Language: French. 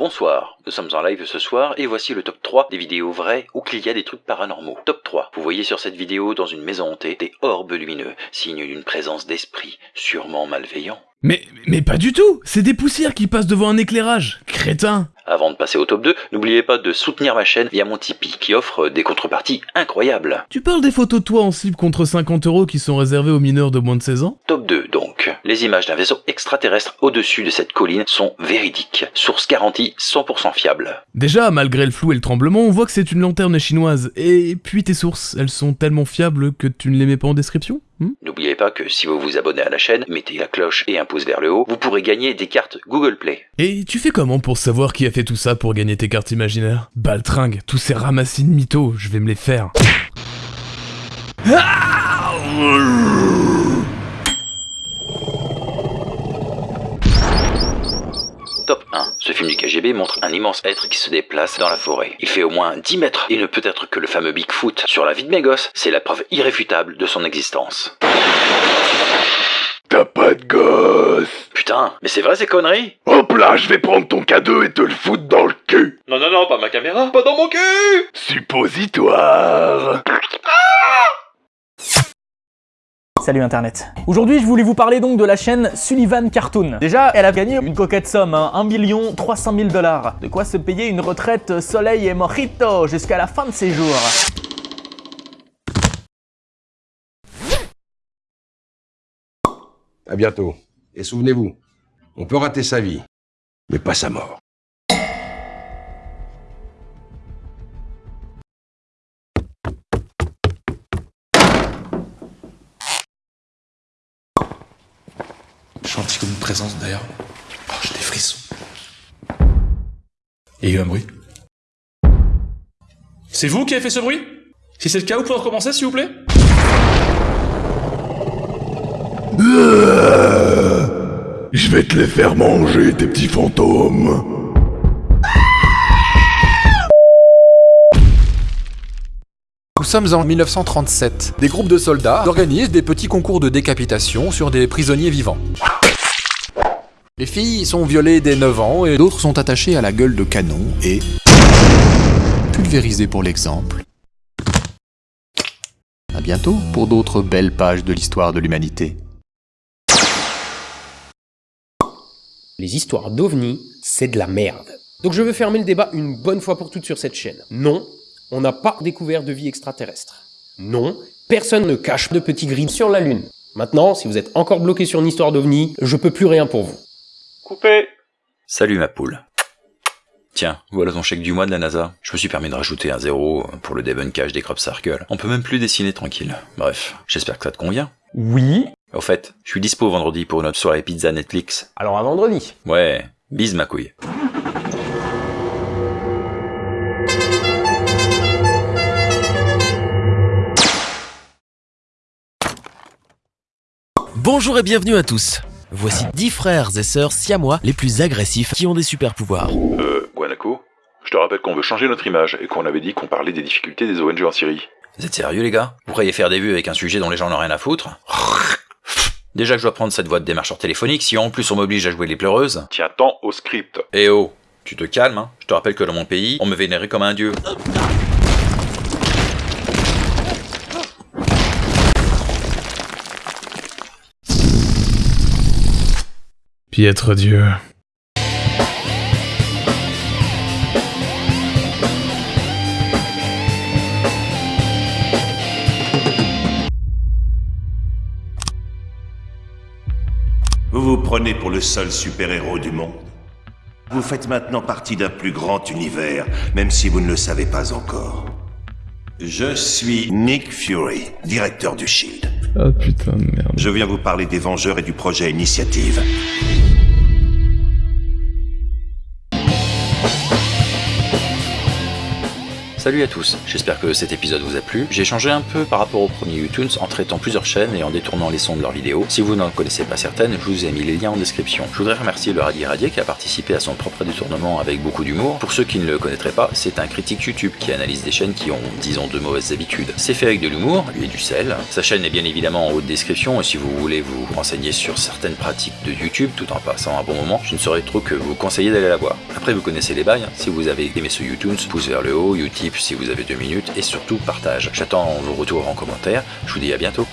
Nous sommes en live ce soir et voici le top 3 des vidéos vraies où qu'il y a des trucs paranormaux. Top 3. Vous voyez sur cette vidéo dans une maison hantée des orbes lumineux, signe d'une présence d'esprit sûrement malveillant. Mais, mais pas du tout C'est des poussières qui passent devant un éclairage Crétin Avant de passer au top 2, n'oubliez pas de soutenir ma chaîne via mon Tipeee qui offre des contreparties incroyables. Tu parles des photos de toi en slip contre 50 euros qui sont réservées aux mineurs de moins de 16 ans? Top 2 donc. Les images d'un vaisseau extraterrestre au-dessus de cette colline sont véridiques. Source garantie 100% fiable. Déjà, malgré le flou et le tremblement, on voit que c'est une lanterne chinoise. Et puis tes sources, elles sont tellement fiables que tu ne les mets pas en description? Hmm N'oubliez pas que si vous vous abonnez à la chaîne, mettez la cloche et un pouce vers le haut, vous pourrez gagner des cartes Google Play. Et tu fais comment pour savoir qui a fait tout ça pour gagner tes cartes imaginaires? Baltringue, tous ces ramassis de mythos, je vais me les faire. 1. Ce film du KGB montre un immense être qui se déplace dans la forêt. Il fait au moins 10 mètres. Il ne peut être que le fameux Bigfoot. Sur la vie de mes gosses, c'est la preuve irréfutable de son existence. T'as pas de gosse Putain, mais c'est vrai ces conneries? Hop là, je vais prendre ton cadeau et te le foutre dans le cul Non, non, non, pas ma caméra, pas dans mon cul Suppositoire Salut Internet. Aujourd'hui, je voulais vous parler donc de la chaîne Sullivan Cartoon. Déjà, elle a gagné une coquette somme, hein, 1 million 300 000 dollars. De quoi se payer une retraite soleil et mojito jusqu'à la fin de ses jours. À bientôt. Et souvenez-vous, on peut rater sa vie, mais pas sa mort. Senti comme une présence d'ailleurs. Oh, j'ai des frissons. Il y a eu un bruit. C'est vous qui avez fait ce bruit? Si c'est le cas, vous pouvez recommencer s'il vous plaît? Je vais te les faire manger, tes petits fantômes Nous sommes en 1937. Des groupes de soldats organisent des petits concours de décapitation sur des prisonniers vivants. Les filles sont violées dès 9 ans et d'autres sont attachées à la gueule de canon et pulvérisées pour l'exemple. À bientôt pour d'autres belles pages de l'histoire de l'humanité. Les histoires d'ovnis, c'est de la merde. Donc je veux fermer le débat une bonne fois pour toutes sur cette chaîne. Non, on n'a pas découvert de vie extraterrestre. Non, personne ne cache de petits grilles sur la Lune. Maintenant, si vous êtes encore bloqué sur une histoire d'ovni, je peux plus rien pour vous. Coupé Salut ma poule. Tiens, voilà ton chèque du mois de la NASA. Je me suis permis de rajouter un zéro pour le débunkage des crop circles. On peut même plus dessiner tranquille. Bref, j'espère que ça te convient. Oui. Au fait, je suis dispo vendredi pour une autre soirée pizza Netflix. Alors à vendredi. Ouais, bise ma couille. Bonjour et bienvenue à tous. Voici 10 frères et sœurs siamois les plus agressifs qui ont des super pouvoirs. Euh, Guanaco Je te rappelle qu'on veut changer notre image et qu'on avait dit qu'on parlait des difficultés des ONG en Syrie. Vous êtes sérieux les gars? Vous croyez faire des vues avec un sujet dont les gens n'ont rien à foutre? Déjà que je dois prendre cette voix de démarcheur téléphonique, si en plus on m'oblige à jouer les pleureuses. Tiens tant au script. Eh oh, tu te calmes, hein? Je te rappelle que dans mon pays, on me vénérait comme un dieu. Piètre Dieu. Vous vous prenez pour le seul super-héros du monde. Vous faites maintenant partie d'un plus grand univers, même si vous ne le savez pas encore. Je suis Nick Fury, directeur du SHIELD. Ah putain de merde. Je viens vous parler des Vengeurs et du projet Initiative. Salut à tous, j'espère que cet épisode vous a plu. J'ai changé un peu par rapport au premier YouTunes en traitant plusieurs chaînes et en détournant les sons de leurs vidéos. Si vous n'en connaissez pas certaines, je vous ai mis les liens en description. Je voudrais remercier le Radier Radier qui a participé à son propre détournement avec beaucoup d'humour. Pour ceux qui ne le connaîtraient pas, c'est un critique YouTube qui analyse des chaînes qui ont, disons, de mauvaises habitudes. C'est fait avec de l'humour et du sel. Sa chaîne est bien évidemment en haut de description et si vous voulez vous renseigner sur certaines pratiques de YouTube tout en passant un bon moment, je ne saurais trop que vous conseiller d'aller la voir. Après vous connaissez les bails, si vous avez aimé ce YouTunes, pouce vers le haut, Utip si vous avez deux minutes et surtout partage. J'attends vos retours en commentaire, je vous dis à bientôt.